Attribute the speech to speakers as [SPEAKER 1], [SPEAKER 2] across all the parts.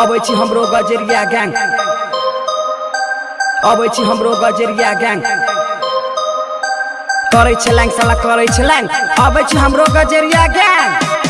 [SPEAKER 1] अबै छी गजरिया गैंग। अबै छी हमरो गजरिया गैंग। करै छलैंग, साला करै छलैंग। अबै छी गजरिया गैंग।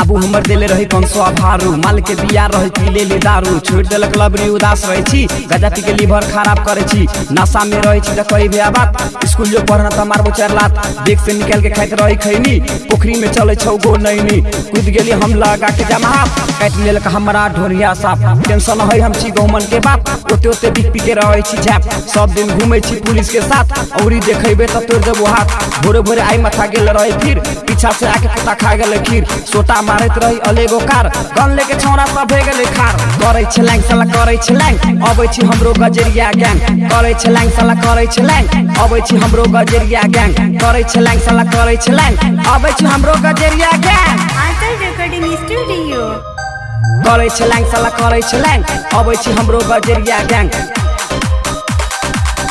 [SPEAKER 1] बाबू हमर देले रही कौन सौ भारू माल के बिया रहे पी ले ले दारू। छोड़ देलक लबरी उदास रहे छी। गजा पी के लीवर खराब करे छी। नशा में रहे छी त कई भी बात। स्कूल जो पढ़ना त मारबो चार लात। देख से निकल के खाइत रही खैनी। पोखरी में चले छौ गो नैनी। कूद गेली हम लगा के जमा। काट लेलक हमरा ढोरिया साफ़। टेंशन है हम छी गौमन के बाप। ओते ओते बिक पी के रहे छी झैप। सब दिन घूमे छी पुलिस के साथ। औरी देखेबे त तोड़ देबो हाथ। भोरे भोरे आई माथा गेल रहे फिर। पीछा से आके कुत्ता खा गेले खीर। सोटा मारत रही अलेगो कार। गन लेके छौरा सब गेले खार। करे छलैंग साला करे छलैंग। अबै छी हमरो गजरिया गैंग। करे छलैंग साला करे छलैंग। अबै छी हमरो गजरिया गैंग। करे छलैंग साला करे छलैंग। अबै छी हमरो Gajariya gang.
[SPEAKER 2] Anchal recording studio
[SPEAKER 1] करे छलैंग साला करे छलैंग। अबै छी हमरो गजरिया गैंग।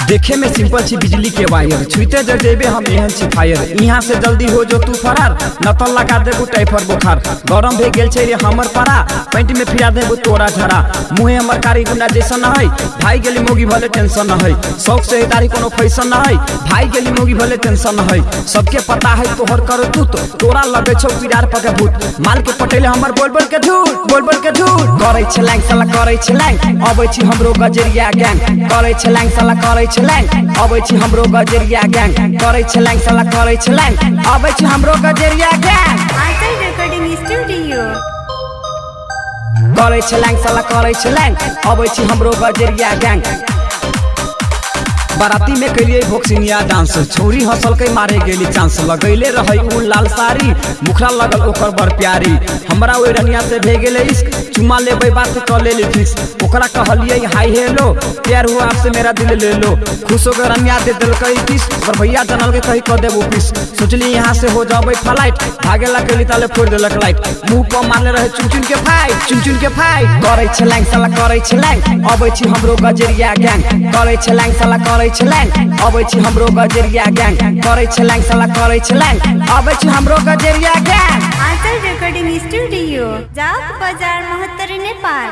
[SPEAKER 1] देखे में सिंपल छी, बिजली के वायर। छुते जर जेबे हम एहन छी, फायर। यहाँ से जल्दी हो जो तू फरार। न तो लगा देबो, टाइफर बुखार। गरम भे गेल छै रे हमर परा। पैंट में फिरा देबो, तोरा झरा। मुहे हमर कारी जैसन न है भाई गेली मोगी भले टेंशन न है शौक से तारी कोनो फ़ैशन न है भाई गेली मोगी भले टेंशन न है सबके पता है तोहर कर तू तो तोरा लगे छौ पिरार पके भूत। माल के पटेले हमर बोल बोल के झूठ बोल बोल के झूठ। करे छलैंग, साला, करे छलैंग। अबै छी हमरो गजरिया गैंग करे छलैंग, साला, करे छल्याङ अबै छि हाम्रो गजेरिया ग्याङ। करै छल्याङ सला करै छल्याङ अबै छि हाम्रो गजेरिया ग्याङ।
[SPEAKER 2] आइसै रेकर्डिङ स्टुडियो
[SPEAKER 1] करै छल्याङ सला करै छल्याङ अबै छि हाम्रो गजेरिया ग्याङ। बाराती में कैलिए भोक्सिनिया डांस। छोरी हंसल के मारे गेली चांस। लगैले रही उ लाल साड़ी, मुखरा लगल ओकर बड़ प्यारी। हमरा ओइ रनिया से भे गेले इश्क चुमा लेबै बात क लेली फिक्स। ओकरा कहलिए हाय, हेलो, प्यार हुआ आपसे मेरा दिल ले लो। खुश होकर रनिया दे दिलकै किस और भैया जनल के कही क देबो पीस सोचली यहाँ से हो जाबै फ़्लाइट। भागेला कैली ताले फोड़ देलक लाइट। मुँह पर मारले रहे चुन चुन के फाइट चुन चुन के फाइट। करे छलैंग, साला, करे छलैंग। अबै छी हमरो गजरिया गैंग। करे छलैंग, साला, करे छलैंग। अबै छी हमरो गजरिया गैंग। करे छलैंग, साला करे छलैंग। अबै छी हमरो Gajariya gang.
[SPEAKER 2] Anchal recording studio जाओ बाज़ार महत्तर नेपाल